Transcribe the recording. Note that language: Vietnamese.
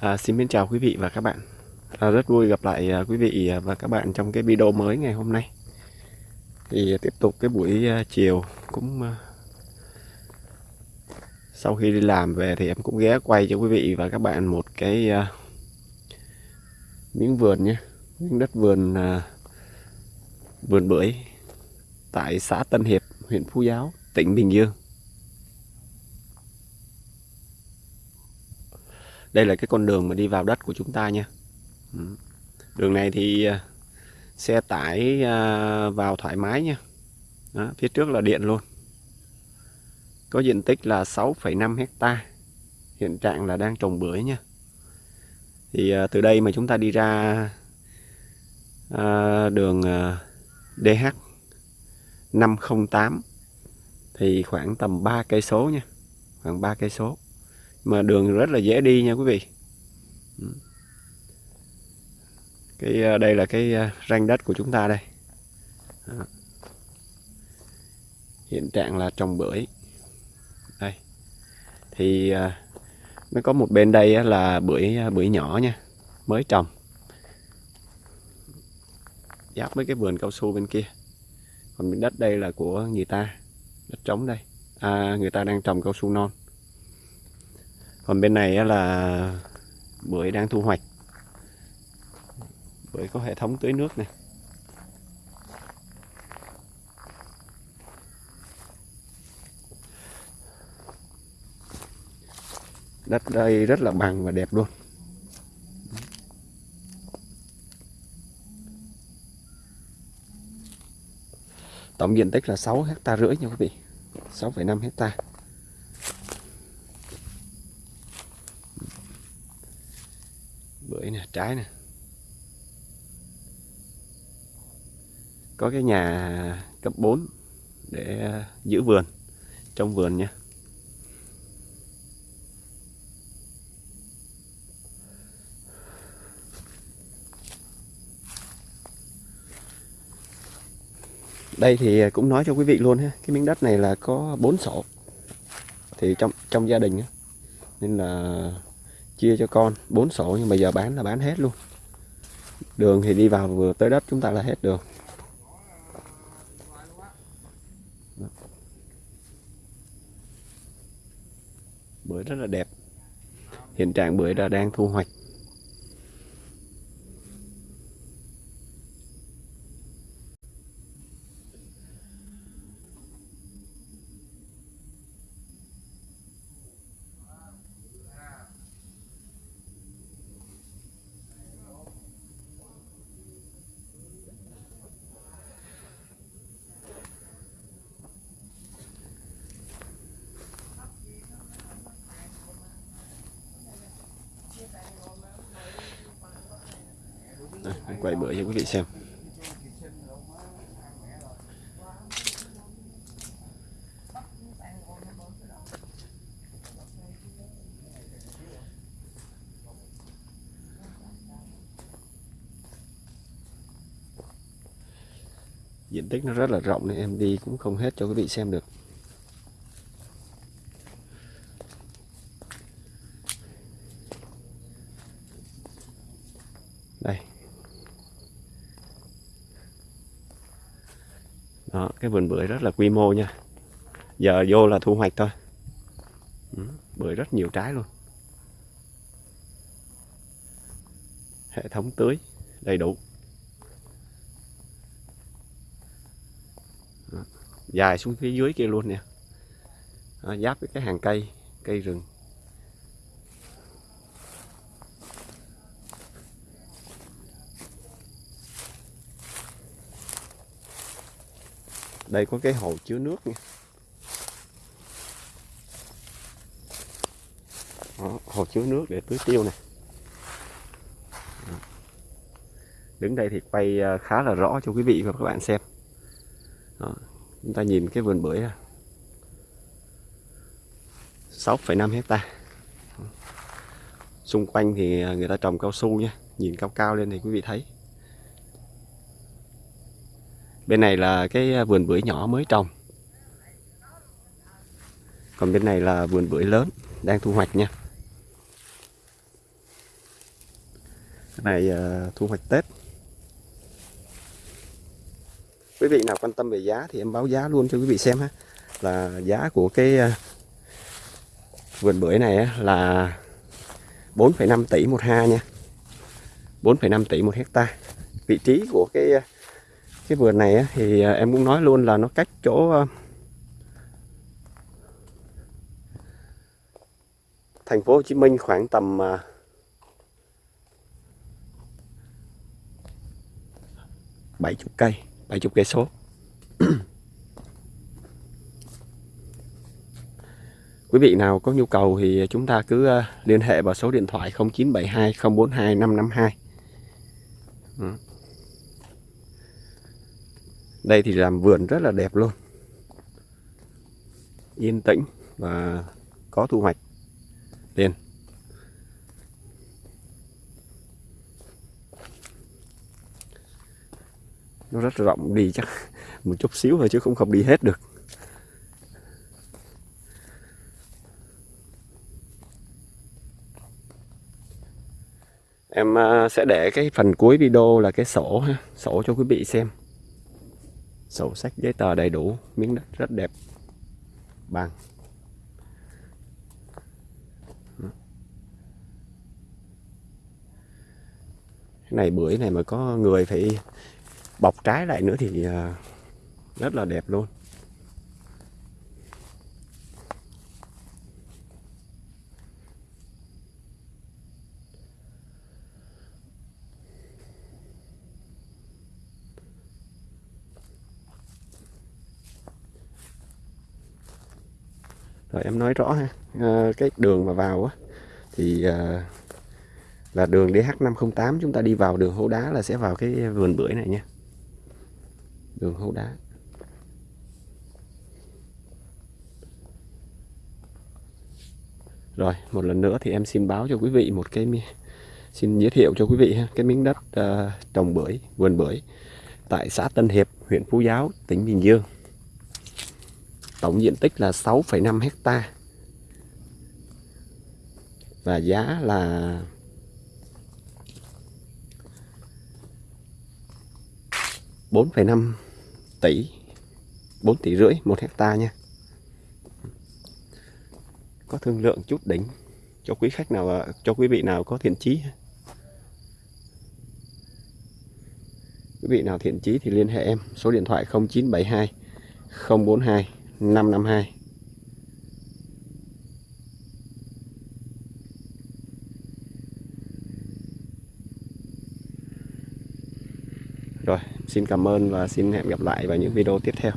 À, xin kính chào quý vị và các bạn. À, rất vui gặp lại à, quý vị và các bạn trong cái video mới ngày hôm nay. Thì tiếp tục cái buổi à, chiều cũng à, sau khi đi làm về thì em cũng ghé quay cho quý vị và các bạn một cái à, miếng vườn nhé, miếng đất vườn à, vườn bưởi tại xã Tân Hiệp, huyện Phú Giáo, tỉnh Bình Dương. Đây là cái con đường mà đi vào đất của chúng ta nha. Ừ. Đường này thì à, xe tải à, vào thoải mái nha. Đó, phía trước là điện luôn. Có diện tích là 6,5 hecta. Hiện trạng là đang trồng bưởi nha. Thì à, từ đây mà chúng ta đi ra đường DH 508 thì khoảng tầm 3 cây số nha. Khoảng 3 cây số mà đường rất là dễ đi nha quý vị. Ừ. Cái à, đây là cái à, ranh đất của chúng ta đây. Hiện trạng là trồng bưởi. Đây. Thì à, nó có một bên đây là bưởi à, bưởi nhỏ nha mới trồng. Giáp với cái vườn cao su bên kia. Còn miếng đất đây là của người ta đất trống đây. À, người ta đang trồng cao su non còn bên này là bưởi đang thu hoạch. Bưởi có hệ thống tưới nước này. Đất đây rất là bằng và đẹp luôn. Tổng diện tích là 6 hecta rưỡi nha quý vị. 6,5 hecta bưởi nè trái nè. Có cái nhà cấp 4 để ờ, giữ vườn, trong vườn nha. Đây thì ờ, cũng nói cho quý vị luôn ha, cái miếng đất này là có 4 sổ, thì trong trong gia đình nên là chia cho con, bốn sổ nhưng mà giờ bán là bán hết luôn. Đường thì đi vào vừa tới đất chúng ta là hết đường. Bưởi rất là đẹp. Hiện trạng bưởi là đang thu hoạch. Đây, quay bữa cho quý vị xem. Diện tích nó rất là rộng nên em đi cũng không hết cho quý vị xem được đây đó, cái vườn bưởi rất là quy mô nha. Giờ vô là thu hoạch thôi. Ừ, bưởi rất nhiều trái luôn. Hệ thống tưới đầy đủ. Dài xuống phía dưới kia luôn nè. Giáp với cái hàng cây cây rừng. Đây có cái hồ chứa nước nha. Đó, hồ chứa nước để tưới tiêu này đứng đây thì quay à, khá là rõ cho quý vị và các bạn xem. Đó, chúng ta nhìn cái vườn bưởi 6,5 hecta. Xung quanh thì à, người ta trồng cao su nha. Nhìn cao cao lên thì quý vị thấy bên này là cái vườn bưởi nhỏ mới trồng. Còn bên này là vườn bưởi lớn đang thu hoạch nha. Cái này uh, thu hoạch Tết. Quý vị nào quan tâm về giá thì em báo giá luôn cho quý vị xem ha. Là giá của cái uh, vườn bưởi này là 4,5 tỷ một ha nha. 4,5 tỷ một hecta. Vị trí của cái ờ, cái vườn này thì à, em cũng nói luôn là nó cách chỗ à, thành phố Hồ Chí Minh khoảng tầm à, bảy chục cây, bảy chục cây số Quý vị nào có nhu cầu thì chúng ta cứ liên hệ vào số điện thoại 0972 042 552. Đây thì làm vườn rất là đẹp luôn. Yên tĩnh và có thu hoạch liền. Nó rất rộng đi chắc một chút xíu thôi chứ không không đi hết được. Em à, sẽ để cái phần cuối video là cái sổ ha, sổ cho quý vị xem. Sổ sách giấy tờ đầy đủ, miếng đất rất đẹp. Bằng. Cái này bưởi này mà có người phải bọc trái lại nữa thì à, rất là đẹp luôn. Rồi em nói rõ ha. À, cái đường mà vào á thì à, là đường DH508 chúng ta đi vào đường hố đá là sẽ vào cái vườn bưởi này nha. Đường hố đá. Rồi một lần nữa thì em xin báo cho quý vị một cái xin giới thiệu cho quý vị ha cái miếng đất uh, trồng bưởi vườn bưởi tại xã Tân Hiệp huyện Phú Giáo tỉnh Bình Dương. Tổng diện tích là 6,5 hecta. Và giá là bốn phẩy năm tỷ 4 tỷ rưỡi một hecta nha. Có thương lượng chút đỉnh cho quý khách nào cho quý vị nào có thiện chí quý vị nào thiện chí thì liên hệ em số điện thoại 0972 042 552 Rồi, xin cảm ơn và xin hẹn gặp lại vào những video tiếp theo.